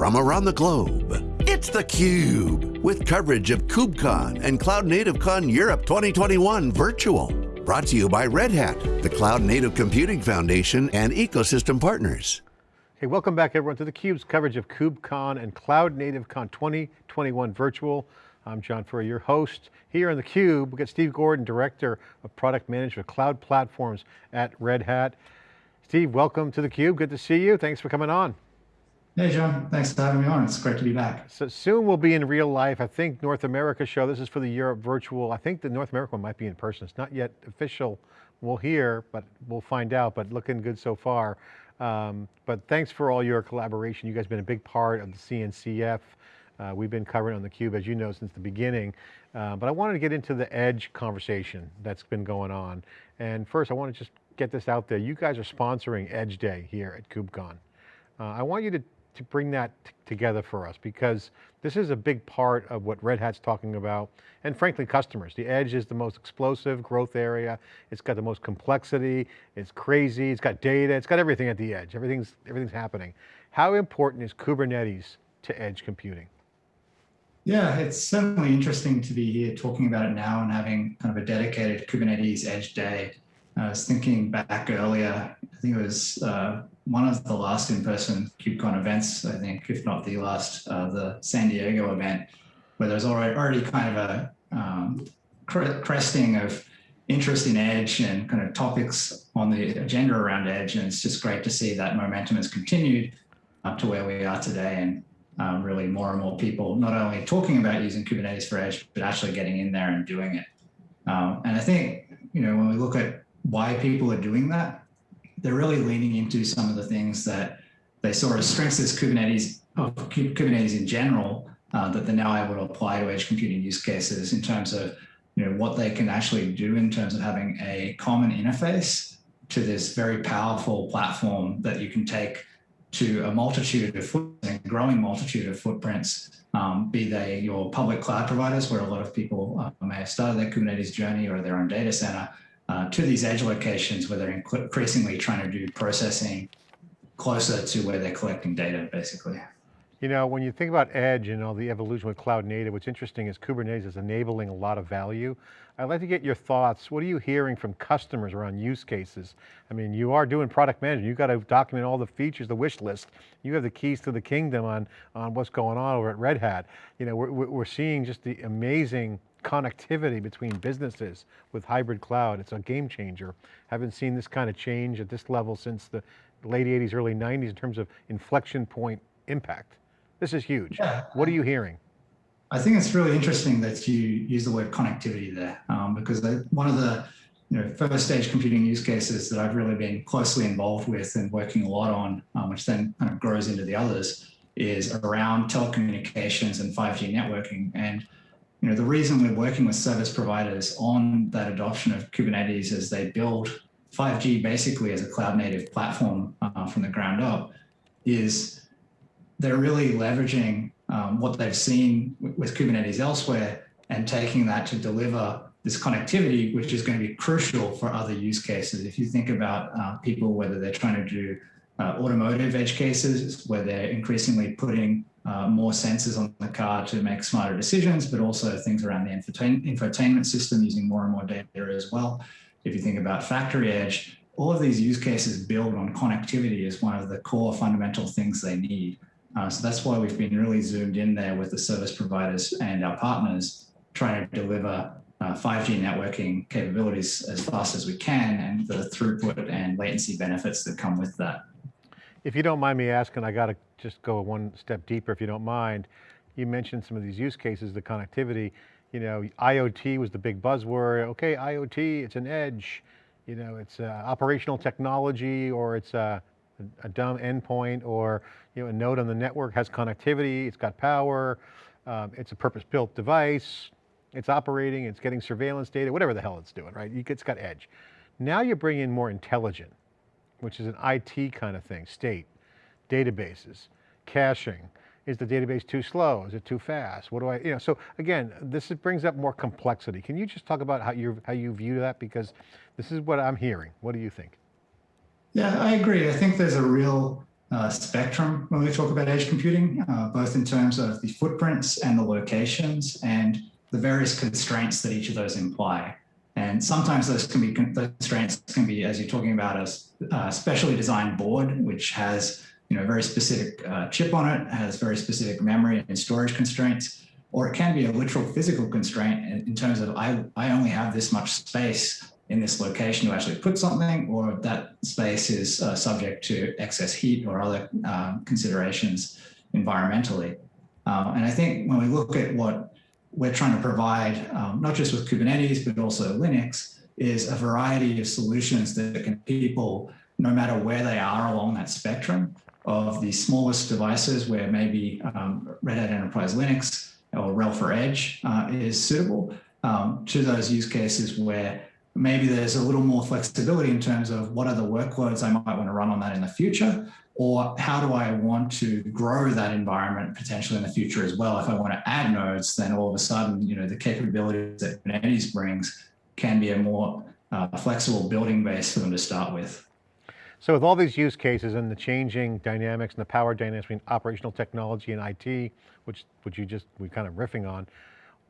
from around the globe. It's theCUBE, with coverage of KubeCon and Cloud Native Con Europe 2021 virtual. Brought to you by Red Hat, the Cloud Native Computing Foundation and ecosystem partners. Hey, welcome back everyone to theCUBE's coverage of KubeCon and Cloud Native Con 2021 virtual. I'm John Furrier, your host. Here on theCUBE, We've got Steve Gordon, Director of Product Management, Cloud Platforms at Red Hat. Steve, welcome to theCUBE, good to see you. Thanks for coming on. Hey John, thanks for having me on. It's great to be back. So soon we'll be in real life. I think North America show, this is for the Europe virtual. I think the North America one might be in person. It's not yet official. We'll hear, but we'll find out, but looking good so far. Um, but thanks for all your collaboration. You guys have been a big part of the CNCF. Uh, we've been covering on theCUBE, as you know, since the beginning. Uh, but I wanted to get into the edge conversation that's been going on. And first, I want to just get this out there. You guys are sponsoring Edge Day here at KubeCon. Uh, I want you to to bring that together for us because this is a big part of what Red Hat's talking about and frankly customers. The edge is the most explosive growth area. It's got the most complexity, it's crazy, it's got data, it's got everything at the edge. Everything's, everything's happening. How important is Kubernetes to edge computing? Yeah, it's certainly interesting to be here talking about it now and having kind of a dedicated Kubernetes Edge Day. I was thinking back earlier, I think it was uh, one of the last in-person KubeCon events, I think, if not the last, uh, the San Diego event, where there's already, already kind of a um, cresting of interest in Edge and kind of topics on the agenda around Edge. And it's just great to see that momentum has continued up to where we are today. And um, really more and more people not only talking about using Kubernetes for Edge, but actually getting in there and doing it. Um, and I think, you know, when we look at why people are doing that, they're really leaning into some of the things that they saw as strengths as Kubernetes, of Kubernetes in general, uh, that they're now able to apply to edge computing use cases in terms of you know, what they can actually do in terms of having a common interface to this very powerful platform that you can take to a multitude of footprints, growing multitude of footprints, um, be they your public cloud providers, where a lot of people uh, may have started their Kubernetes journey or their own data center, uh, to these edge locations where they're increasingly trying to do processing closer to where they're collecting data, basically. You know, when you think about edge and all the evolution with cloud native, what's interesting is Kubernetes is enabling a lot of value. I'd like to get your thoughts. What are you hearing from customers around use cases? I mean, you are doing product management. You've got to document all the features, the wish list. You have the keys to the kingdom on, on what's going on over at Red Hat. You know, we're, we're seeing just the amazing connectivity between businesses with hybrid cloud. It's a game changer. Haven't seen this kind of change at this level since the late 80s, early 90s in terms of inflection point impact. This is huge. Yeah. What are you hearing? I think it's really interesting that you use the word connectivity there um, because one of the you know, first stage computing use cases that I've really been closely involved with and working a lot on, um, which then kind of grows into the others, is around telecommunications and 5G networking. And you know, the reason we're working with service providers on that adoption of Kubernetes as they build 5G basically as a cloud native platform uh, from the ground up is they're really leveraging um, what they've seen with Kubernetes elsewhere and taking that to deliver this connectivity, which is going to be crucial for other use cases. If you think about uh, people, whether they're trying to do uh, automotive edge cases, where they're increasingly putting uh, more sensors on the car to make smarter decisions, but also things around the infotain infotainment system using more and more data as well. If you think about factory edge, all of these use cases build on connectivity as one of the core fundamental things they need. Uh, so that's why we've been really zoomed in there with the service providers and our partners trying to deliver uh, 5G networking capabilities as fast as we can and the throughput and latency benefits that come with that. If you don't mind me asking, I got to just go one step deeper if you don't mind. You mentioned some of these use cases, the connectivity, you know, IoT was the big buzzword. Okay, IoT, it's an edge, you know, it's operational technology or it's a, a, dumb endpoint or you know, a node on the network has connectivity, it's got power, um, it's a purpose-built device, it's operating, it's getting surveillance data, whatever the hell it's doing, right? It's got edge. Now you bring in more intelligent, which is an IT kind of thing, state, databases, caching. Is the database too slow? Is it too fast? What do I, you know, so again, this brings up more complexity. Can you just talk about how you how you view that? Because this is what I'm hearing. What do you think? Yeah, I agree. I think there's a real uh, spectrum when we talk about edge computing, uh, both in terms of the footprints and the locations and the various constraints that each of those imply. And sometimes those can be constraints can be, as you're talking about, a uh, specially designed board, which has you know a very specific uh, chip on it, has very specific memory and storage constraints, or it can be a literal physical constraint in, in terms of I, I only have this much space in this location to actually put something, or that space is uh, subject to excess heat or other uh, considerations environmentally. Uh, and I think when we look at what we're trying to provide, um, not just with Kubernetes, but also Linux, is a variety of solutions that can people, no matter where they are along that spectrum, of the smallest devices where maybe um, Red Hat Enterprise Linux or RHEL for Edge uh, is suitable, um, to those use cases where maybe there's a little more flexibility in terms of what are the workloads I might want to run on that in the future, or how do I want to grow that environment potentially in the future as well? If I want to add nodes, then all of a sudden, you know, the capabilities that Kubernetes brings can be a more uh, flexible building base for them to start with. So with all these use cases and the changing dynamics and the power dynamics between operational technology and IT, which, which you just, we kind of riffing on,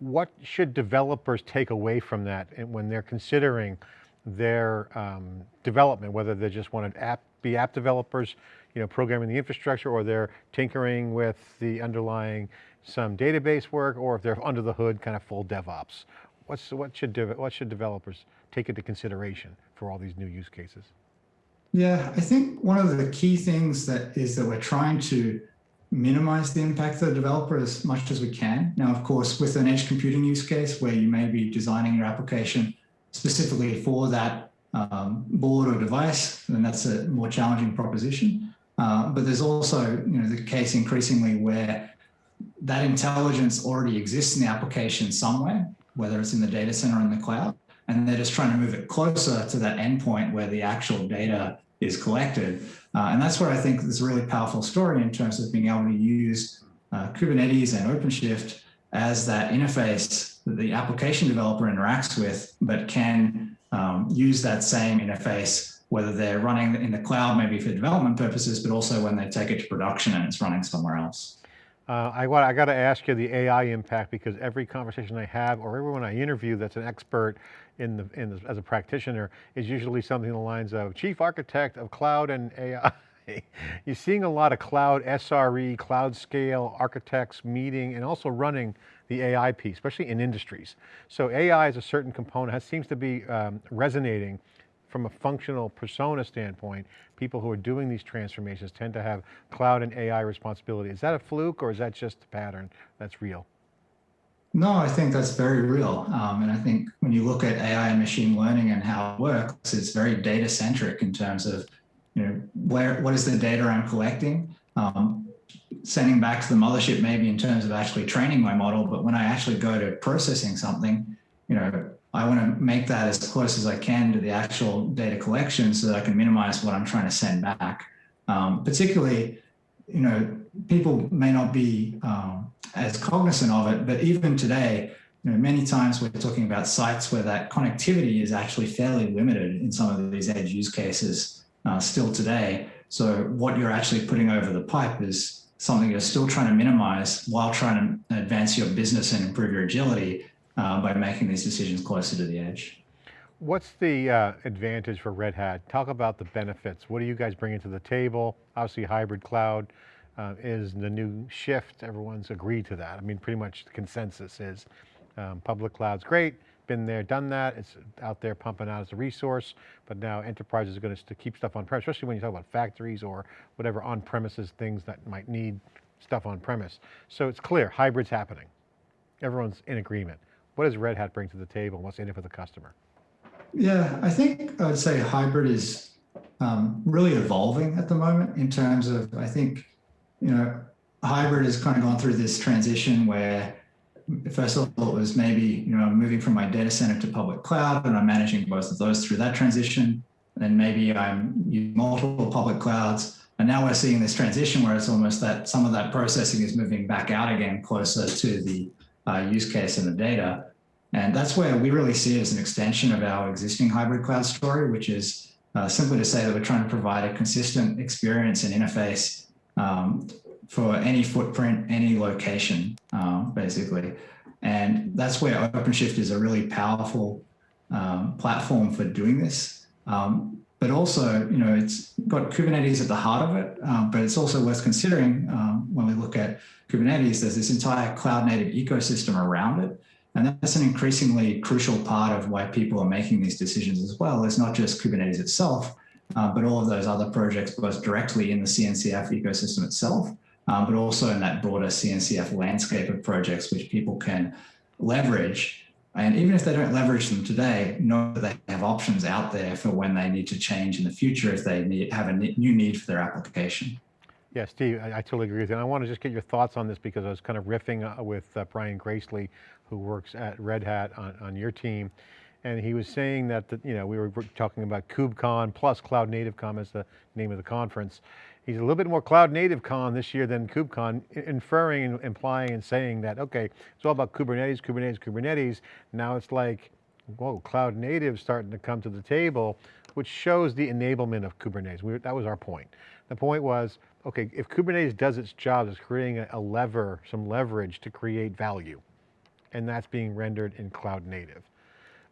what should developers take away from that when they're considering their um, development, whether they just want to app, be app developers, you know, programming the infrastructure, or they're tinkering with the underlying some database work, or if they're under the hood, kind of full DevOps. What's, what, should what should developers take into consideration for all these new use cases? Yeah, I think one of the key things that is that we're trying to minimize the impact of the developer as much as we can. Now, of course, with an edge computing use case where you may be designing your application specifically for that um, board or device, then that's a more challenging proposition. Uh, but there's also you know, the case increasingly where that intelligence already exists in the application somewhere, whether it's in the data center or in the cloud, and they're just trying to move it closer to that endpoint where the actual data is collected. Uh, and that's where I think there's a really powerful story in terms of being able to use uh, Kubernetes and OpenShift as that interface that the application developer interacts with, but can um, use that same interface, whether they're running in the cloud, maybe for development purposes, but also when they take it to production and it's running somewhere else. Uh, I, I got to ask you the AI impact because every conversation I have or everyone I interview that's an expert in the, in the, as a practitioner is usually something along the lines of chief architect of cloud and AI. You're seeing a lot of cloud SRE, cloud scale architects meeting and also running the AI piece, especially in industries. So AI is a certain component, that seems to be um, resonating from a functional persona standpoint, people who are doing these transformations tend to have cloud and AI responsibility. Is that a fluke or is that just a pattern that's real? No, I think that's very real. Um, and I think when you look at AI and machine learning and how it works, it's very data centric in terms of, you know, where, what is the data I'm collecting? Um, sending back to the mothership maybe in terms of actually training my model, but when I actually go to processing something, you know, I want to make that as close as I can to the actual data collection so that I can minimize what I'm trying to send back. Um, particularly, you know, people may not be um, as cognizant of it, but even today, you know, many times we're talking about sites where that connectivity is actually fairly limited in some of these edge use cases uh, still today. So what you're actually putting over the pipe is something you're still trying to minimize while trying to advance your business and improve your agility uh, by making these decisions closer to the edge. What's the uh, advantage for Red Hat? Talk about the benefits. What are you guys bringing to the table? Obviously hybrid cloud uh, is the new shift. Everyone's agreed to that. I mean, pretty much the consensus is um, public cloud's great, been there, done that. It's out there pumping out as a resource, but now enterprises are going to keep stuff on premise, especially when you talk about factories or whatever on premises things that might need stuff on premise. So it's clear, hybrid's happening. Everyone's in agreement. What does Red Hat bring to the table? What's in it for the customer? Yeah, I think I would say hybrid is um, really evolving at the moment in terms of, I think, you know, hybrid has kind of gone through this transition where first of all, it was maybe, you know, moving from my data center to public cloud and I'm managing both of those through that transition. And maybe I'm using multiple public clouds. And now we're seeing this transition where it's almost that some of that processing is moving back out again closer to the uh, use case and the data. And that's where we really see it as an extension of our existing hybrid cloud story, which is uh, simply to say that we're trying to provide a consistent experience and interface um, for any footprint, any location, uh, basically. And that's where OpenShift is a really powerful um, platform for doing this. Um, but also, you know, it's got Kubernetes at the heart of it, um, but it's also worth considering um, when we look at Kubernetes, there's this entire cloud native ecosystem around it. And that's an increasingly crucial part of why people are making these decisions as well. It's not just Kubernetes itself, uh, but all of those other projects, both directly in the CNCF ecosystem itself, um, but also in that broader CNCF landscape of projects which people can leverage and even if they don't leverage them today, know that they have options out there for when they need to change in the future if they need, have a new need for their application. Yeah, Steve, I, I, totally agree with you. And I want to just get your thoughts on this because I was kind of riffing uh, with uh, Brian Gracely, who works at Red Hat on, on your team. And he was saying that, the, you know, we were talking about KubeCon plus Cloud Native Con as the name of the conference. He's a little bit more cloud native con this year than KubeCon, inferring and implying and saying that, okay, it's all about Kubernetes, Kubernetes, Kubernetes. Now it's like, whoa, cloud native starting to come to the table, which shows the enablement of Kubernetes. We, that was our point. The point was, okay, if Kubernetes does its job, it's creating a, a lever, some leverage to create value. And that's being rendered in cloud native.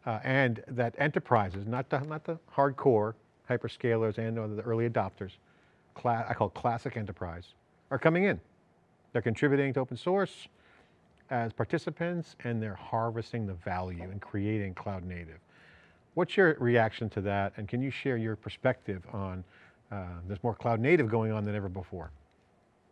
Uh, and that enterprises, not the, not the hardcore hyperscalers and the early adopters, I call classic enterprise, are coming in. They're contributing to open source as participants and they're harvesting the value and creating cloud native. What's your reaction to that? And can you share your perspective on uh, there's more cloud native going on than ever before?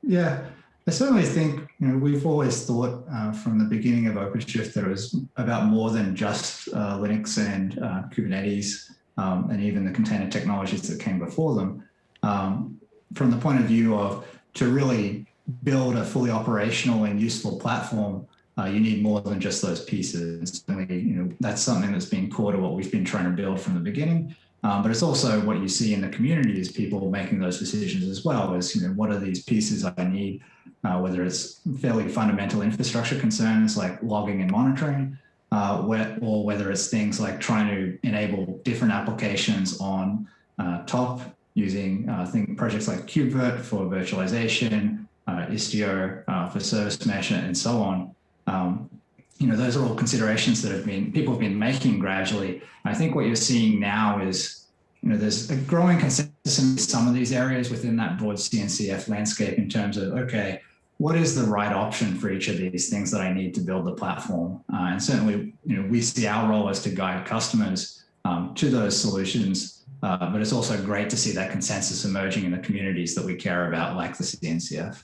Yeah, I certainly think you know we've always thought uh, from the beginning of OpenShift that it was about more than just uh, Linux and uh, Kubernetes um, and even the container technologies that came before them. Um, from the point of view of to really build a fully operational and useful platform, uh, you need more than just those pieces. Certainly, you know, that's something that's been core to what we've been trying to build from the beginning. Um, but it's also what you see in the community is people making those decisions as well as, you know, what are these pieces I need, uh, whether it's fairly fundamental infrastructure concerns like logging and monitoring, uh, where, or whether it's things like trying to enable different applications on uh, top using uh, think projects like KubeVirt for virtualization, uh, Istio uh, for service mesh, and so on. Um, you know, those are all considerations that have been people have been making gradually. I think what you're seeing now is, you know, there's a growing consensus in some of these areas within that broad CNCF landscape in terms of okay, what is the right option for each of these things that I need to build the platform? Uh, and certainly, you know, we see our role as to guide customers um, to those solutions uh, but it's also great to see that consensus emerging in the communities that we care about, like the CNCF.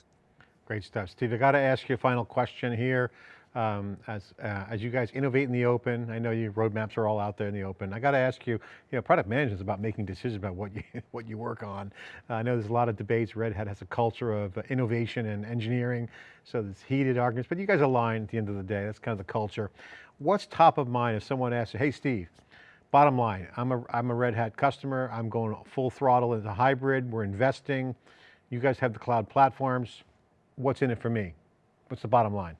Great stuff. Steve, I got to ask you a final question here. Um, as, uh, as you guys innovate in the open, I know your roadmaps are all out there in the open. I got to ask you, you know, product management is about making decisions about what you, what you work on. Uh, I know there's a lot of debates. Red Hat has a culture of uh, innovation and engineering. So there's heated arguments, but you guys align at the end of the day. That's kind of the culture. What's top of mind if someone asks you, hey, Steve, Bottom line, I'm a, I'm a Red Hat customer. I'm going full throttle into hybrid. We're investing. You guys have the cloud platforms. What's in it for me? What's the bottom line?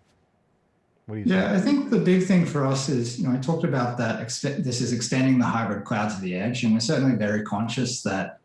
What do you yeah, say? I think the big thing for us is, you know, I talked about that, this is extending the hybrid cloud to the edge, and we're certainly very conscious that,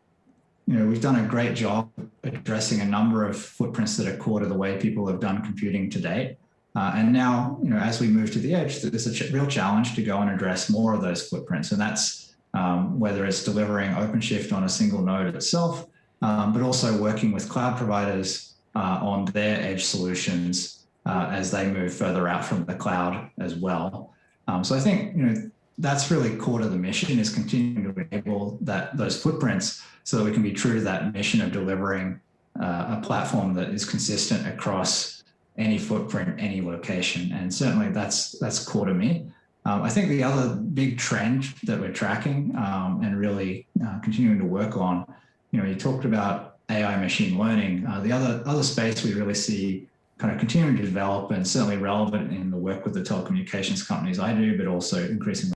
you know, we've done a great job addressing a number of footprints that are core to the way people have done computing to date. Uh, and now, you know, as we move to the edge, there's a ch real challenge to go and address more of those footprints. And that's um, whether it's delivering OpenShift on a single node itself, um, but also working with cloud providers uh, on their edge solutions uh, as they move further out from the cloud as well. Um, so I think, you know, that's really core to the mission is continuing to enable that those footprints so that we can be true to that mission of delivering uh, a platform that is consistent across any footprint, any location. And certainly that's, that's core to me. Um, I think the other big trend that we're tracking um, and really uh, continuing to work on, you know, you talked about AI machine learning. Uh, the other, other space we really see kind of continuing to develop and certainly relevant in the work with the telecommunications companies I do, but also increasingly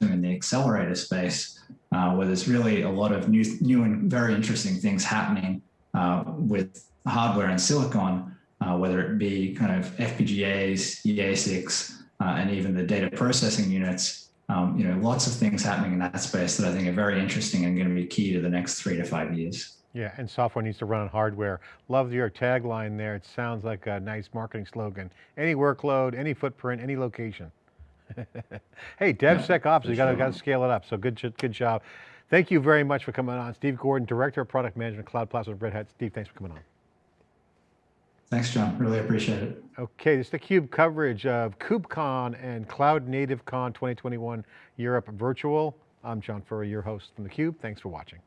in the accelerator space, uh, where there's really a lot of new, new and very interesting things happening uh, with hardware and silicon uh, whether it be kind of FPGAs, ASICs, uh, and even the data processing units um, you know, lots of things happening in that space that I think are very interesting and going to be key to the next three to five years. Yeah, and software needs to run on hardware. Love your tagline there. It sounds like a nice marketing slogan. Any workload, any footprint, any location. hey, DevSecOps, you got to scale it up. So good, good job. Thank you very much for coming on. Steve Gordon, Director of Product Management, Cloud Platform, Red Hat. Steve, thanks for coming on. Thanks, John. Really appreciate it. Okay, this is theCUBE coverage of KubeCon and Cloud Native Con 2021 Europe Virtual. I'm John Furrier, your host from theCUBE. Thanks for watching.